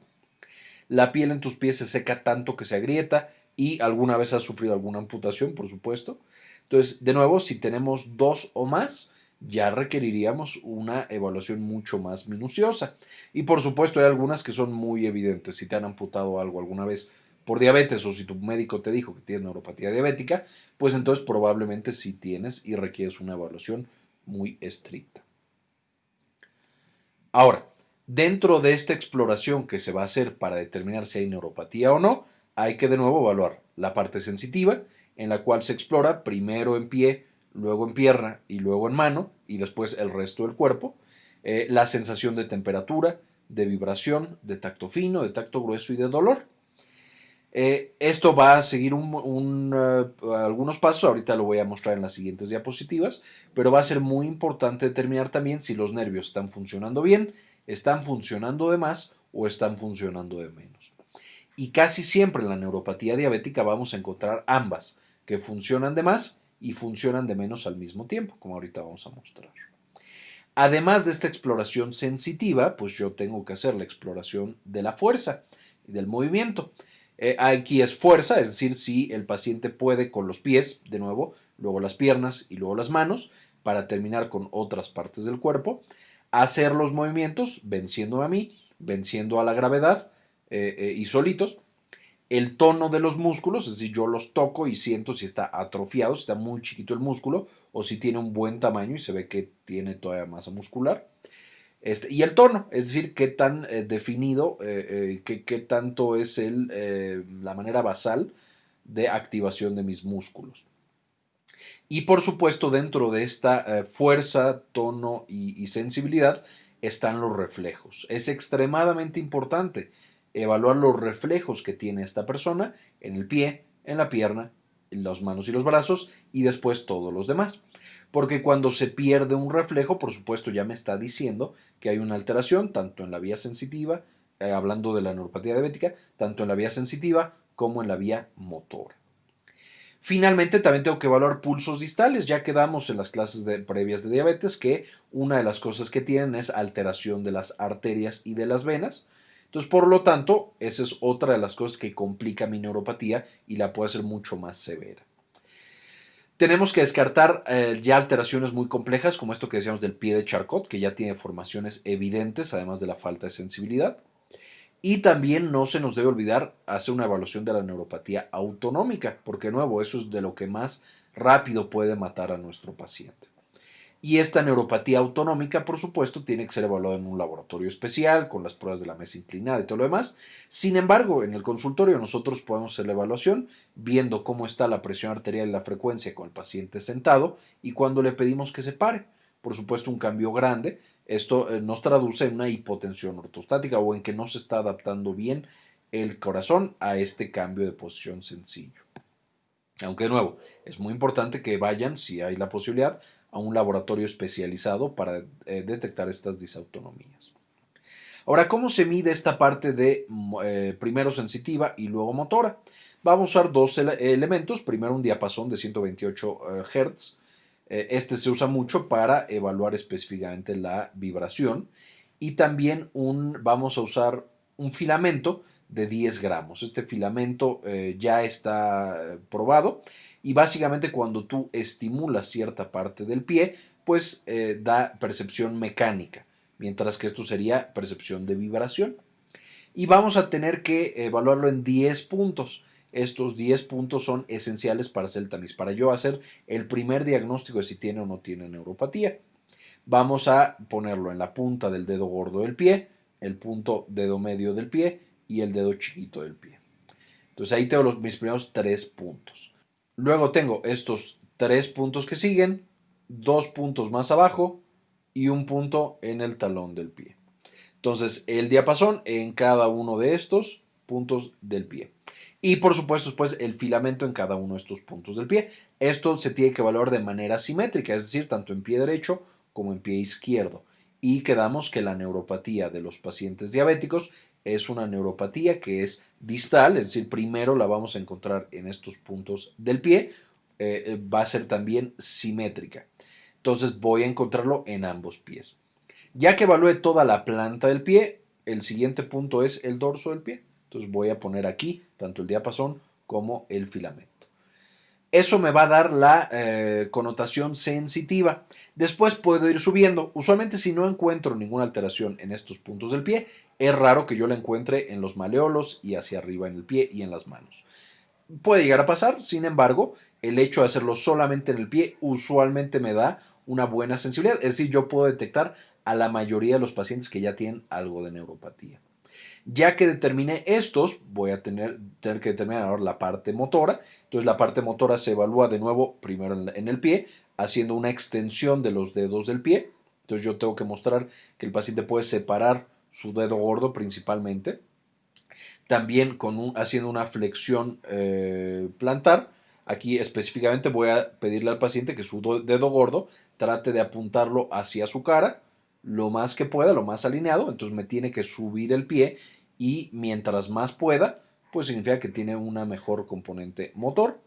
La piel en tus pies se seca tanto que se agrieta y alguna vez has sufrido alguna amputación, por supuesto. Entonces, de nuevo, si tenemos dos o más, ya requeriríamos una evaluación mucho más minuciosa. Y por supuesto hay algunas que son muy evidentes. Si te han amputado algo alguna vez por diabetes o si tu médico te dijo que tienes neuropatía diabética, pues entonces probablemente sí tienes y requieres una evaluación muy estricta. Ahora, dentro de esta exploración que se va a hacer para determinar si hay neuropatía o no, hay que de nuevo evaluar la parte sensitiva, en la cual se explora primero en pie, luego en pierna y luego en mano, y después el resto del cuerpo, eh, la sensación de temperatura, de vibración, de tacto fino, de tacto grueso y de dolor. Eh, esto va a seguir eh, algunos pasos, ahorita lo voy a mostrar en las siguientes diapositivas, pero va a ser muy importante determinar también si los nervios están funcionando bien, están funcionando de más o están funcionando de menos. Y casi siempre en la neuropatía diabética vamos a encontrar ambas, que funcionan de más y funcionan de menos al mismo tiempo, como ahorita vamos a mostrar. Además de esta exploración sensitiva, pues yo tengo que hacer la exploración de la fuerza y del movimiento. Eh, aquí es fuerza, es decir, si el paciente puede con los pies, de nuevo, luego las piernas y luego las manos, para terminar con otras partes del cuerpo, hacer los movimientos venciendo a mí, venciendo a la gravedad eh, eh, y solitos. El tono de los músculos, es decir, yo los toco y siento si está atrofiado, si está muy chiquito el músculo o si tiene un buen tamaño y se ve que tiene todavía masa muscular. Este, y el tono, es decir, qué tan eh, definido, eh, qué, tanto es el, la manera basal de activación de mis músculos. Y por supuesto, dentro de esta fuerza, tono y, sensibilidad están los reflejos. Es extremadamente importante evaluar los reflejos que tiene esta persona en el pie, en la pierna, en las manos y los brazos y después todos los demás. Porque cuando se pierde un reflejo, por supuesto, ya me está diciendo que hay una alteración tanto en la vía sensitiva, eh, hablando de la neuropatía diabética, tanto en la vía sensitiva como en la vía motora. Finalmente, también tengo que evaluar pulsos distales. Ya quedamos en las clases previas de diabetes que una de las cosas que tienen es alteración de las arterias y de las venas. Entonces, por lo tanto, esa es otra de las cosas que complica mi neuropatía y la puede hacer mucho más severa. Tenemos que descartar eh, ya alteraciones muy complejas, como esto que decíamos del pie de Charcot, que ya tiene formaciones evidentes, además de la falta de sensibilidad. Y también no se nos debe olvidar hacer una evaluación de la neuropatía autonómica, porque de nuevo, eso es de lo que más rápido puede matar a nuestro paciente. Y esta neuropatía autonómica, por supuesto, tiene que ser evaluada en un laboratorio especial, con las pruebas de la mesa inclinada y todo lo demás. Sin embargo, en el consultorio nosotros podemos hacer la evaluación viendo cómo está la presión arterial y la frecuencia con el paciente sentado y cuando le pedimos que se pare. Por supuesto, un cambio grande esto eh, nos traduce en una hipotensión ortostática o en que no se está adaptando bien el corazón a este cambio de posición sencillo. Aunque de nuevo, es muy importante que vayan, si hay la posibilidad, a un laboratorio especializado para eh, detectar estas disautonomías. Ahora, ¿cómo se mide esta parte de eh, primero sensitiva y luego motora? Vamos a usar dos elementos, primero un diapasón de 128 Hz eh, este se usa mucho para evaluar específicamente la vibración y también un, vamos a usar un filamento de 10 gramos. Este filamento ya está probado y básicamente cuando tú estimulas cierta parte del pie, pues eh, da percepción mecánica, mientras que esto sería percepción de vibración. Y vamos a tener que evaluarlo en 10 puntos. Estos 10 puntos son esenciales para hacer el tamiz, para yo hacer el primer diagnóstico de si tiene o no tiene neuropatía. Vamos a ponerlo en la punta del dedo gordo del pie, el punto dedo medio del pie y el dedo chiquito del pie. Entonces ahí tengo los, mis primeros tres puntos. Luego tengo estos tres puntos que siguen, dos puntos más abajo y un punto en el talón del pie. Entonces el diapasón en cada uno de estos puntos del pie. Y por supuesto después el filamento en cada uno de estos puntos del pie. Esto se tiene que evaluar de manera simétrica, es decir, tanto en pie derecho como en pie izquierdo. Y quedamos que la neuropatía de los pacientes diabéticos es una neuropatía que es distal, es decir, primero la vamos a encontrar en estos puntos del pie, eh, eh, va a ser también simétrica. Entonces voy a encontrarlo en ambos pies. Ya que evalúe toda la planta del pie, el siguiente punto es el dorso del pie. Entonces voy a poner aquí tanto el diapasón como el filamento. Eso me va a dar la eh, connotación sensitiva. Después puedo ir subiendo. Usualmente si no encuentro ninguna alteración en estos puntos del pie, es raro que yo la encuentre en los maleolos y hacia arriba en el pie y en las manos. Puede llegar a pasar, sin embargo, el hecho de hacerlo solamente en el pie usualmente me da una buena sensibilidad. Es decir, yo puedo detectar a la mayoría de los pacientes que ya tienen algo de neuropatía. Ya que determine estos, voy a tener, tener que determinar ahora la parte motora. Entonces la parte motora se evalúa de nuevo primero en el pie, haciendo una extensión de los dedos del pie. Entonces yo tengo que mostrar que el paciente puede separar su dedo gordo principalmente. También con haciendo una flexión eh, plantar. Aquí específicamente voy a pedirle al paciente que su dedo gordo trate de apuntarlo hacia su cara lo más que pueda, lo más alineado, entonces me tiene que subir el pie y mientras más pueda, pues significa que tiene una mejor componente motor.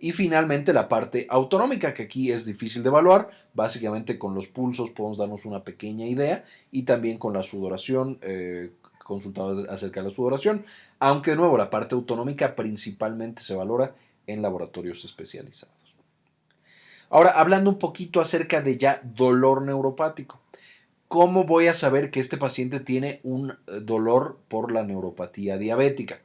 Y finalmente la parte autonómica, que aquí es difícil de evaluar, básicamente con los pulsos podemos darnos una pequeña idea y también con la sudoración, eh, consultados acerca de la sudoración, aunque de nuevo la parte autonómica principalmente se valora en laboratorios especializados. Ahora, hablando un poquito acerca de ya dolor neuropático. ¿Cómo voy a saber que este paciente tiene un eh, dolor por la neuropatía diabética?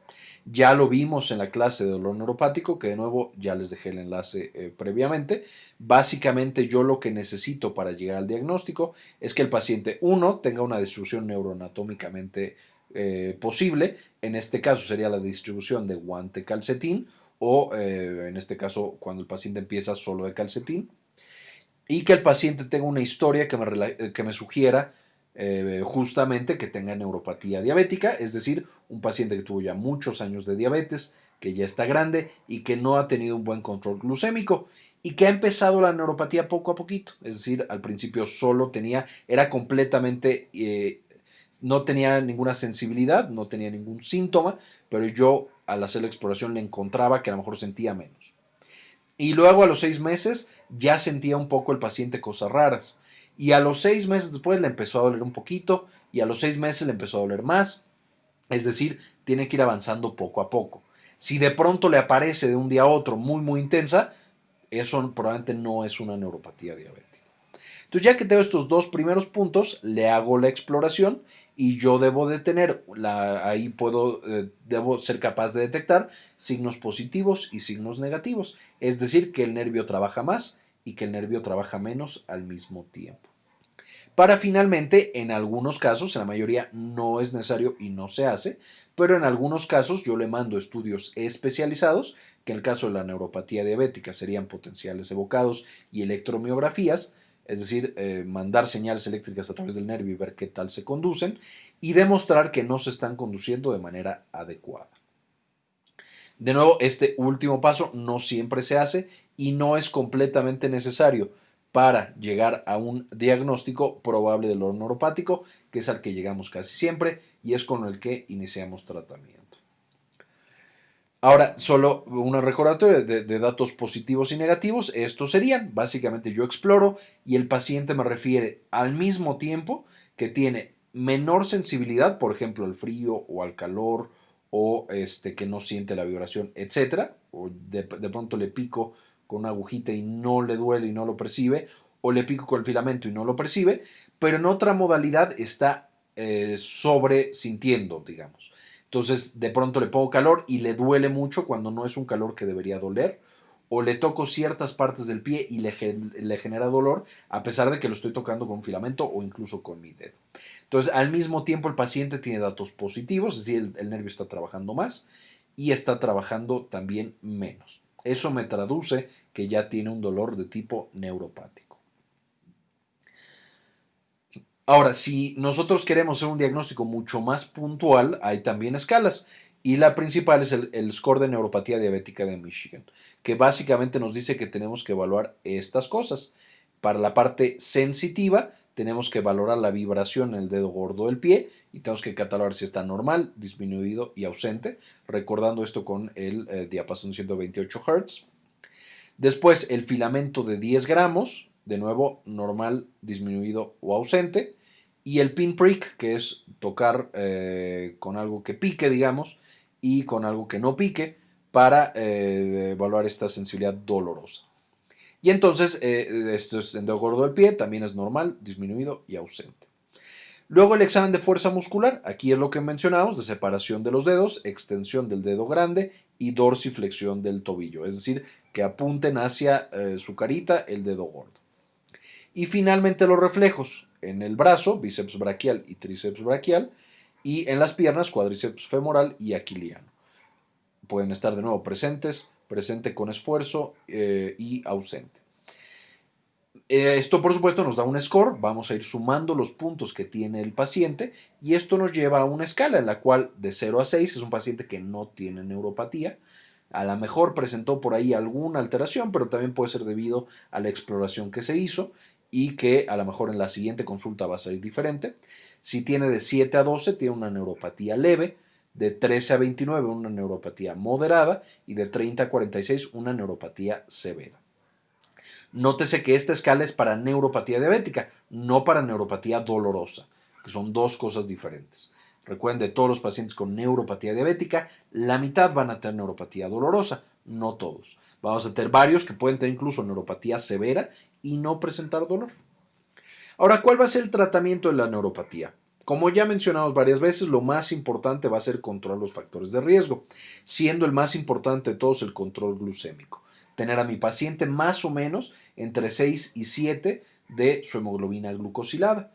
Ya lo vimos en la clase de dolor neuropático, que de nuevo ya les dejé el enlace eh, previamente. Básicamente yo lo que necesito para llegar al diagnóstico es que el paciente, uno, tenga una distribución neuroanatómicamente eh, posible. En este caso sería la distribución de guante calcetín o en este caso cuando el paciente empieza solo de calcetín y que el paciente tenga una historia que me, que me sugiera eh, justamente que tenga neuropatía diabética, es decir, un paciente que tuvo ya muchos años de diabetes, que ya está grande y que no ha tenido un buen control glucémico y que ha empezado la neuropatía poco a poquito, es decir, al principio solo tenía, era completamente, eh, no tenía ninguna sensibilidad, no tenía ningún síntoma, pero yo al hacer la exploración le encontraba que a lo mejor sentía menos. Y luego a los seis meses ya sentía un poco el paciente cosas raras. Y a los seis meses después le empezó a doler un poquito y a los seis meses le empezó a doler más. Es decir, tiene que ir avanzando poco a poco. Si de pronto le aparece de un día a otro muy, muy intensa, eso probablemente no es una neuropatía diabética. Entonces, ya que tengo estos dos primeros puntos, le hago la exploración y yo debo de tener, la, ahí puedo, eh, debo ser capaz de detectar signos positivos y signos negativos. Es decir, que el nervio trabaja más y que el nervio trabaja menos al mismo tiempo. Para finalmente, en algunos casos, en la mayoría no es necesario y no se hace, pero en algunos casos yo le mando estudios especializados, que en el caso de la neuropatía diabética serían potenciales evocados y electromiografías, es decir, eh, mandar señales eléctricas a través del nervio y ver qué tal se conducen, y demostrar que no se están conduciendo de manera adecuada. De nuevo, este último paso no siempre se hace y no es completamente necesario para llegar a un diagnóstico probable del dolor neuropático, que es al que llegamos casi siempre y es con el que iniciamos tratamiento. Ahora, solo una recordatoria de, de, datos positivos y negativos. Estos serían, básicamente yo exploro y el paciente me refiere al mismo tiempo que tiene menor sensibilidad, por ejemplo, al frío o al calor o este, que no siente la vibración, etcétera, o de, de pronto le pico con una agujita y no le duele y no lo percibe, o le pico con el filamento y no lo percibe, pero en otra modalidad está eh, sobre sintiendo, digamos. Entonces, de pronto le pongo calor y le duele mucho cuando no es un calor que debería doler, o le toco ciertas partes del pie y le, genera dolor, a pesar de que lo estoy tocando con filamento o incluso con mi dedo. Entonces, al mismo tiempo, el paciente tiene datos positivos, es decir, el nervio está trabajando más y está trabajando también menos. Eso me traduce que ya tiene un dolor de tipo neuropático. Ahora, si nosotros queremos hacer un diagnóstico mucho más puntual, hay también escalas. Y la principal es el, score de neuropatía diabética de Michigan, que básicamente nos dice que tenemos que evaluar estas cosas. Para la parte sensitiva, tenemos que valorar la vibración en el dedo gordo del pie y tenemos que catalogar si está normal, disminuido y ausente, recordando esto con el eh, diapasón 128 Hz. Después el filamento de 10 gramos, de nuevo normal, disminuido o ausente. Y el pinprick, que es tocar eh, con algo que pique, digamos, y con algo que no pique para eh, evaluar esta sensibilidad dolorosa. Y entonces, eh, esto es en gordo del pie, también es normal, disminuido y ausente. Luego el examen de fuerza muscular, aquí es lo que mencionamos, de separación de los dedos, extensión del dedo grande y dorsiflexión del tobillo, es decir, que apunten hacia eh, su carita el dedo gordo. Y finalmente los reflejos en el brazo, bíceps braquial y tríceps braquial, y en las piernas, cuádriceps femoral y aquiliano. Pueden estar de nuevo presentes, presente con esfuerzo eh, y ausente. Eh, esto por supuesto nos da un score, vamos a ir sumando los puntos que tiene el paciente y esto nos lleva a una escala en la cual de 0 a 6 es un paciente que no tiene neuropatía, a lo mejor presentó por ahí alguna alteración, pero también puede ser debido a la exploración que se hizo y que a lo mejor en la siguiente consulta va a salir diferente. Si tiene de 7 a 12, tiene una neuropatía leve, de 13 a 29 una neuropatía moderada y de 30 a 46 una neuropatía severa. Nótese que esta escala es para neuropatía diabética, no para neuropatía dolorosa, que son dos cosas diferentes. Recuerden, de todos los pacientes con neuropatía diabética, la mitad van a tener neuropatía dolorosa, no todos. Vamos a tener varios que pueden tener incluso neuropatía severa y no presentar dolor. Ahora, ¿cuál va a ser el tratamiento de la neuropatía? Como ya mencionamos varias veces, lo más importante va a ser controlar los factores de riesgo, siendo el más importante de todos el control glucémico. Tener a mi paciente más o menos entre 6 y 7 de su hemoglobina glucosilada.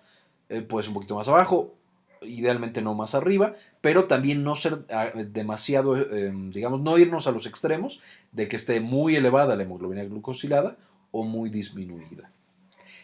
Ser un poquito más abajo, idealmente no más arriba, pero también no ser ah, demasiado, eh, digamos, no irnos a los extremos de que esté muy elevada la hemoglobina glucosilada o muy disminuida.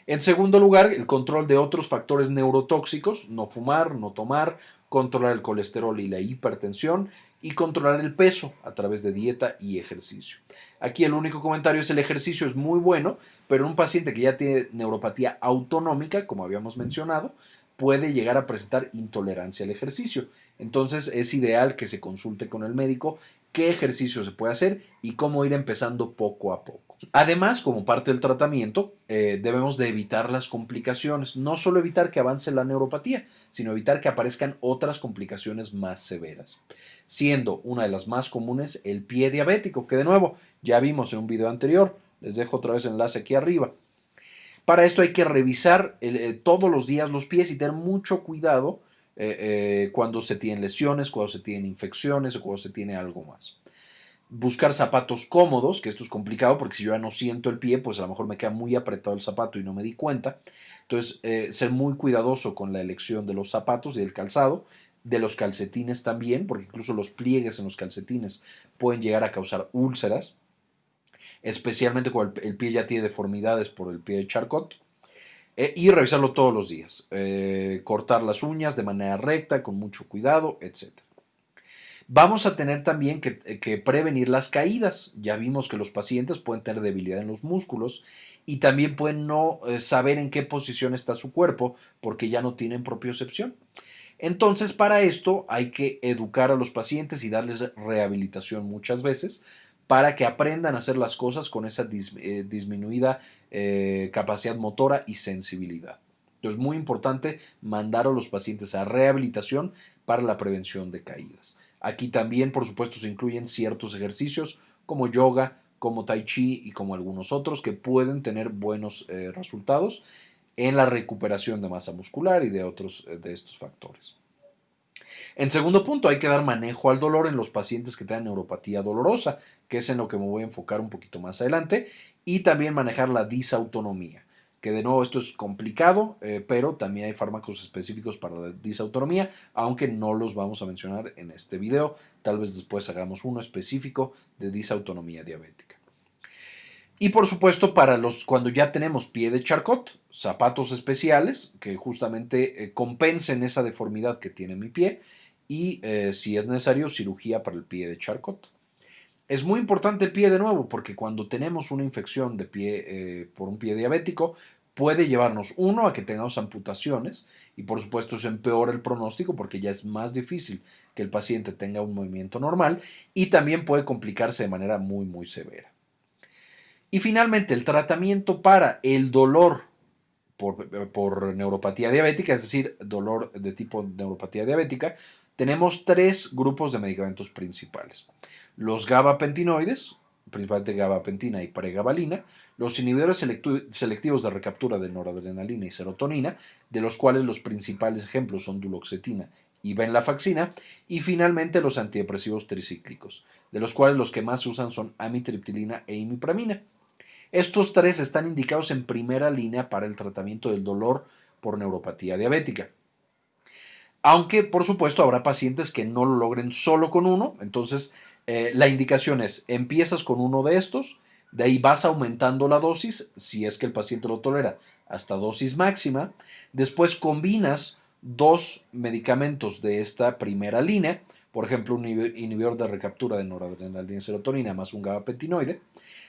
En segundo lugar, el control de otros factores neurotóxicos, no fumar, no tomar, controlar el colesterol y la hipertensión y controlar el peso a través de dieta y ejercicio. Aquí el único comentario es el ejercicio es muy bueno, pero un paciente que ya tiene neuropatía autonómica, como habíamos mencionado, puede llegar a presentar intolerancia al ejercicio. Entonces es ideal que se consulte con el médico qué ejercicio se puede hacer y cómo ir empezando poco a poco. Además, como parte del tratamiento, eh, debemos de evitar las complicaciones, no solo evitar que avance la neuropatía, sino evitar que aparezcan otras complicaciones más severas, siendo una de las más comunes el pie diabético, que de nuevo ya vimos en un video anterior, les dejo otra vez el enlace aquí arriba. Para esto hay que revisar eh, todos los días los pies y tener mucho cuidado eh, eh, cuando se tienen lesiones, cuando se tienen infecciones o cuando se tiene algo más. Buscar zapatos cómodos, que esto es complicado porque si yo ya no siento el pie, pues a lo mejor me queda muy apretado el zapato y no me di cuenta. Entonces, eh, ser muy cuidadoso con la elección de los zapatos y del calzado, de los calcetines también, porque incluso los pliegues en los calcetines pueden llegar a causar úlceras, especialmente cuando el pie ya tiene deformidades por el pie de charcot. Eh, y revisarlo todos los días. Eh, cortar las uñas de manera recta, con mucho cuidado, etc. Vamos a tener también que, que, prevenir las caídas. Ya vimos que los pacientes pueden tener debilidad en los músculos y también pueden no eh, saber en qué posición está su cuerpo porque ya no tienen propiocepción. Entonces, para esto hay que educar a los pacientes y darles rehabilitación muchas veces para que aprendan a hacer las cosas con esa eh, disminuida eh, capacidad motora y sensibilidad. Entonces, muy importante mandar a los pacientes a rehabilitación para la prevención de caídas. Aquí también, por supuesto, se incluyen ciertos ejercicios como yoga, como tai chi y como algunos otros que pueden tener buenos eh, resultados en la recuperación de masa muscular y de otros de estos factores. En segundo punto, hay que dar manejo al dolor en los pacientes que tengan neuropatía dolorosa, que es en lo que me voy a enfocar un poquito más adelante, y también manejar la disautonomía, que de nuevo esto es complicado, eh, pero también hay fármacos específicos para la disautonomía, aunque no los vamos a mencionar en este video, tal vez después hagamos uno específico de disautonomía diabética. Y por supuesto, para los cuando ya tenemos pie de charcot, zapatos especiales que justamente eh, compensen esa deformidad que tiene mi pie y eh, si es necesario cirugía para el pie de Charcot. Es muy importante el pie de nuevo porque cuando tenemos una infección de pie eh, por un pie diabético puede llevarnos uno a que tengamos amputaciones y por supuesto eso empeora el pronóstico porque ya es más difícil que el paciente tenga un movimiento normal y también puede complicarse de manera muy muy severa. Y finalmente el tratamiento para el dolor por, por neuropatía diabética, es decir, dolor de tipo neuropatía diabética, tenemos tres grupos de medicamentos principales. Los gabapentinoides, principalmente gabapentina y pregabalina, los inhibidores selectivos de recaptura de noradrenalina y serotonina, de los cuales los principales ejemplos son duloxetina y venlafaxina, y finalmente los antidepresivos tricíclicos, de los cuales los que más se usan son amitriptilina e imipramina. Estos tres están indicados en primera línea para el tratamiento del dolor por neuropatía diabética. Aunque, por supuesto, habrá pacientes que no lo logren solo con uno. Entonces, eh, la indicación es, empiezas con uno de estos, de ahí vas aumentando la dosis, si es que el paciente lo tolera, hasta dosis máxima. Después combinas dos medicamentos de esta primera línea, por ejemplo, un inhibidor de recaptura de noradrenalina y serotonina más un gabapentinoide,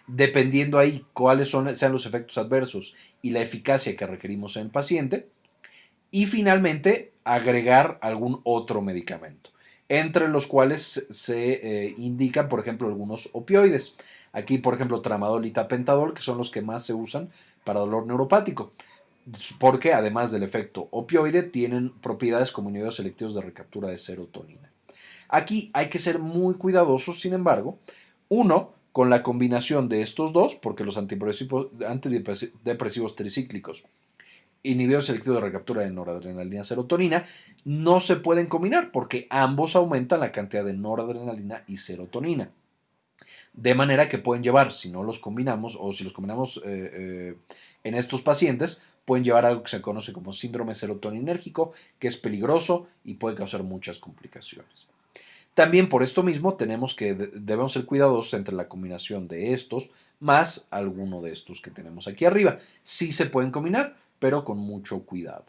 dependiendo ahí cuáles son, sean los efectos adversos y la eficacia que requerimos en el paciente. Y finalmente, agregar algún otro medicamento, entre los cuales se eh, indican, por ejemplo, algunos opioides. Aquí, por ejemplo, tramadol y tapentadol, que son los que más se usan para dolor neuropático, porque además del efecto opioide, tienen propiedades como inhibidores selectivos de recaptura de serotonina. Aquí hay que ser muy cuidadosos, sin embargo, uno, con la combinación de estos dos, porque los antidepresivos tricíclicos inhibidores selectivos de recaptura de noradrenalina y serotonina no se pueden combinar porque ambos aumentan la cantidad de noradrenalina y serotonina. De manera que pueden llevar, si no los combinamos o si los combinamos eh, eh, en estos pacientes, pueden llevar algo que se conoce como síndrome serotoninérgico, que es peligroso y puede causar muchas complicaciones. También por esto mismo tenemos que debemos ser cuidadosos entre la combinación de estos más alguno de estos que tenemos aquí arriba. Sí se pueden combinar, pero con mucho cuidado.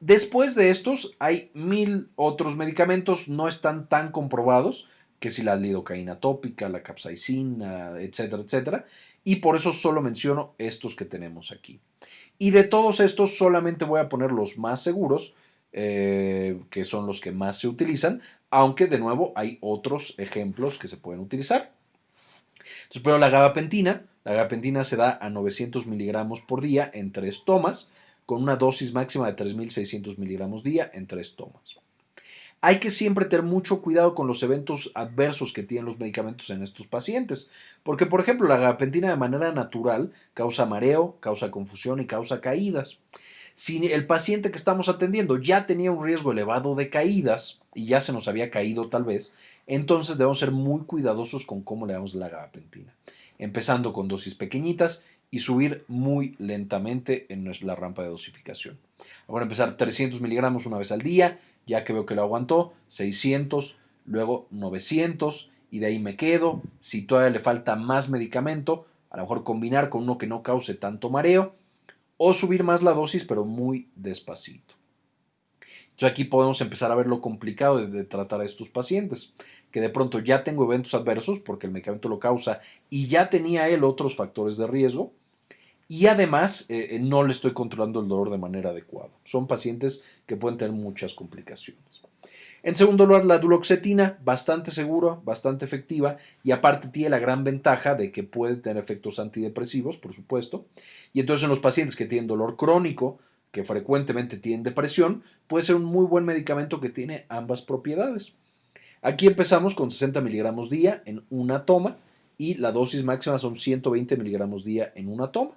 Después de estos hay mil otros medicamentos, no están tan comprobados, que si la lidocaína tópica, la capsaicina, etcétera, etcétera, y por eso solo menciono estos que tenemos aquí. Y de todos estos solamente voy a poner los más seguros, eh, que son los que más se utilizan, aunque de nuevo hay otros ejemplos que se pueden utilizar. Entonces, primero la gabapentina. La gabapentina se da a 900 miligramos por día en tres tomas, con una dosis máxima de 3.600 miligramos día en tres tomas. Hay que siempre tener mucho cuidado con los eventos adversos que tienen los medicamentos en estos pacientes, porque por ejemplo la gabapentina de manera natural causa mareo, causa confusión y causa caídas. Si el paciente que estamos atendiendo ya tenía un riesgo elevado de caídas y ya se nos había caído tal vez, entonces debemos ser muy cuidadosos con cómo le damos la gabapentina, empezando con dosis pequeñitas y subir muy lentamente en la rampa de dosificación. Ahora empezar 300 miligramos una vez al día, ya que veo que lo aguantó, 600, luego 900 y de ahí me quedo. Si todavía le falta más medicamento, a lo mejor combinar con uno que no cause tanto mareo o subir más la dosis, pero muy despacito. Entonces aquí podemos empezar a ver lo complicado de, tratar a estos pacientes, que de pronto ya tengo eventos adversos porque el medicamento lo causa y ya tenía él otros factores de riesgo y además eh, eh, no le estoy controlando el dolor de manera adecuada. Son pacientes que pueden tener muchas complicaciones. En segundo lugar, la duloxetina, bastante segura, bastante efectiva y aparte tiene la gran ventaja de que puede tener efectos antidepresivos, por supuesto. Y entonces en los pacientes que tienen dolor crónico, que frecuentemente tienen depresión, puede ser un muy buen medicamento que tiene ambas propiedades. Aquí empezamos con 60 miligramos día en una toma y la dosis máxima son 120 miligramos día en una toma.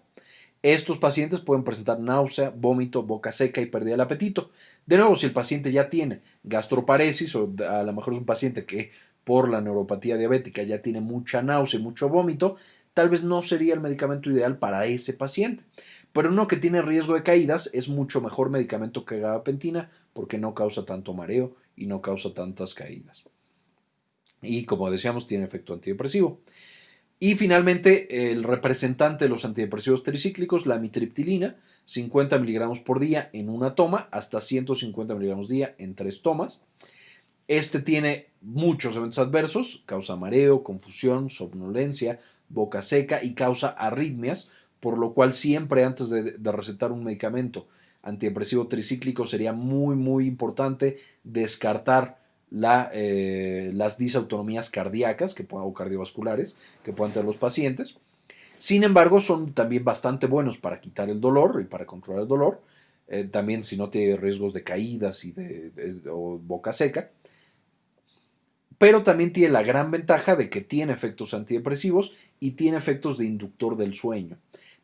Estos pacientes pueden presentar náusea, vómito, boca seca y pérdida del apetito. De nuevo, si el paciente ya tiene gastroparesis o a lo mejor es un paciente que por la neuropatía diabética ya tiene mucha náusea y mucho vómito, tal vez no sería el medicamento ideal para ese paciente. Pero uno que tiene riesgo de caídas es mucho mejor medicamento que gabapentina porque no causa tanto mareo y no causa tantas caídas. Y como decíamos, tiene efecto antidepresivo. Y finalmente, el representante de los antidepresivos tricíclicos, la amitriptilina, 50 miligramos por día en una toma, hasta 150 miligramos día en tres tomas. Este tiene muchos eventos adversos, causa mareo, confusión, somnolencia, boca seca y causa arritmias, por lo cual siempre antes de, recetar un medicamento antidepresivo tricíclico sería muy muy importante descartar eh, las disautonomías cardíacas que, o cardiovasculares que puedan tener los pacientes. Sin embargo, son también bastante buenos para quitar el dolor y para controlar el dolor. Eh, también si no tiene riesgos de caídas y de, o boca seca. Pero también tiene la gran ventaja de que tiene efectos antidepresivos y tiene efectos de inductor del sueño.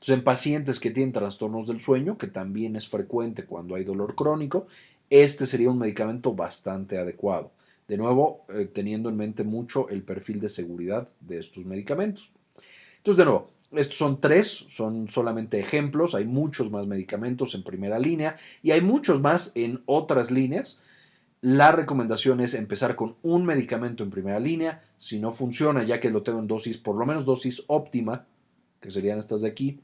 Entonces, en pacientes que tienen trastornos del sueño, que también es frecuente cuando hay dolor crónico, este sería un medicamento bastante adecuado. De nuevo, eh, teniendo en mente mucho el perfil de seguridad de estos medicamentos. Entonces, de nuevo, estos son tres, son solamente ejemplos, hay muchos más medicamentos en primera línea y hay muchos más en otras líneas. La recomendación es empezar con un medicamento en primera línea. Si no funciona, ya que lo tengo en dosis, por lo menos dosis óptima, que serían estas de aquí,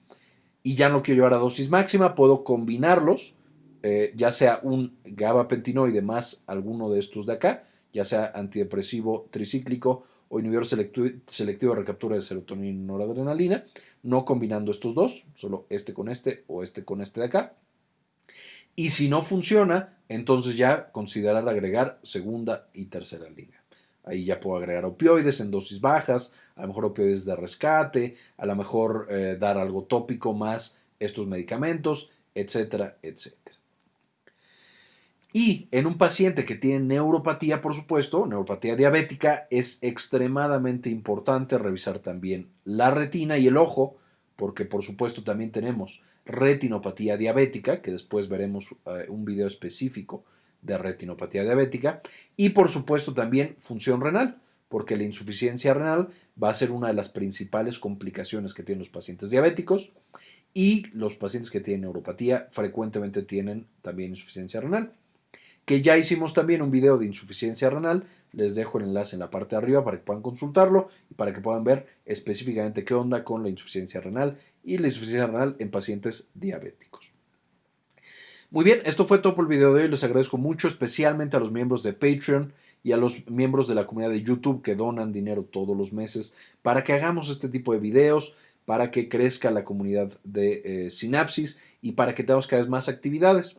y ya no quiero llevar a dosis máxima, puedo combinarlos eh, ya sea un gabapentinoide más alguno de estos de acá, ya sea antidepresivo tricíclico o inhibidor selectivo, de recaptura de serotonina y noradrenalina, no combinando estos dos, solo este con este o este con este de acá. Y si no funciona, entonces ya considerar agregar segunda y tercera línea. Ahí ya puedo agregar opioides en dosis bajas, a lo mejor opioides de rescate, a lo mejor eh, dar algo tópico más estos medicamentos, etcétera, etcétera. Y en un paciente que tiene neuropatía, por supuesto, neuropatía diabética, es extremadamente importante revisar también la retina y el ojo, porque por supuesto también tenemos retinopatía diabética, que después veremos eh, un video específico de retinopatía diabética, y por supuesto también función renal, porque la insuficiencia renal va a ser una de las principales complicaciones que tienen los pacientes diabéticos y los pacientes que tienen neuropatía frecuentemente tienen también insuficiencia renal. que ya hicimos también un video de insuficiencia renal. Les dejo el enlace en la parte de arriba para que puedan consultarlo y para que puedan ver específicamente qué onda con la insuficiencia renal y la insuficiencia renal en pacientes diabéticos. Muy bien, esto fue todo por el video de hoy. Les agradezco mucho, especialmente a los miembros de Patreon y a los miembros de la comunidad de YouTube que donan dinero todos los meses para que hagamos este tipo de videos, para que crezca la comunidad de eh, Sinapsis y para que tengamos cada vez más actividades.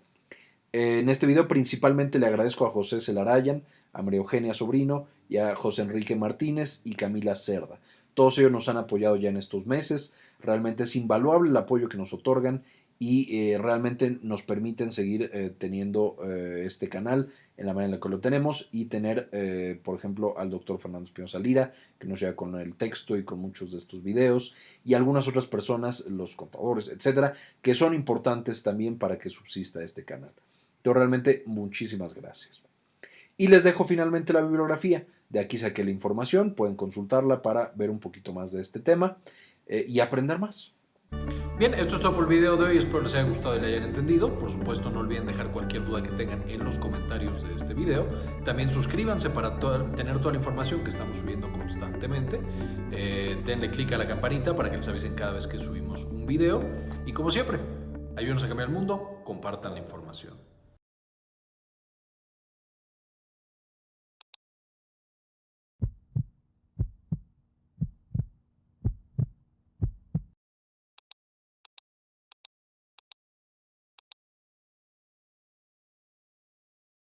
En este video principalmente le agradezco a José Celarayan, a María Eugenia Sobrino y a José Enrique Martínez y Camila Cerda. Todos ellos nos han apoyado ya en estos meses. Realmente es invaluable el apoyo que nos otorgan y eh, realmente nos permiten seguir eh, teniendo eh, este canal en la manera en la que lo tenemos y tener, por ejemplo, al doctor Fernando Espinosa Lira, que nos lleva con el texto y con muchos de estos videos, y algunas otras personas, los contadores, etcétera, que son importantes también para que subsista este canal. Yo realmente muchísimas gracias. Y les dejo finalmente la bibliografía. De aquí saqué la información, pueden consultarla para ver un poquito más de este tema y aprender más. Bien, esto es todo por el video de hoy, espero les haya gustado y le hayan entendido. Por supuesto, no olviden dejar cualquier duda que tengan en los comentarios de este video. También suscríbanse para tener toda la información que estamos subiendo constantemente. Eh, denle click a la campanita para que les avisen cada vez que subimos un video. Y como siempre, ayúdenos a cambiar el mundo, compartan la información.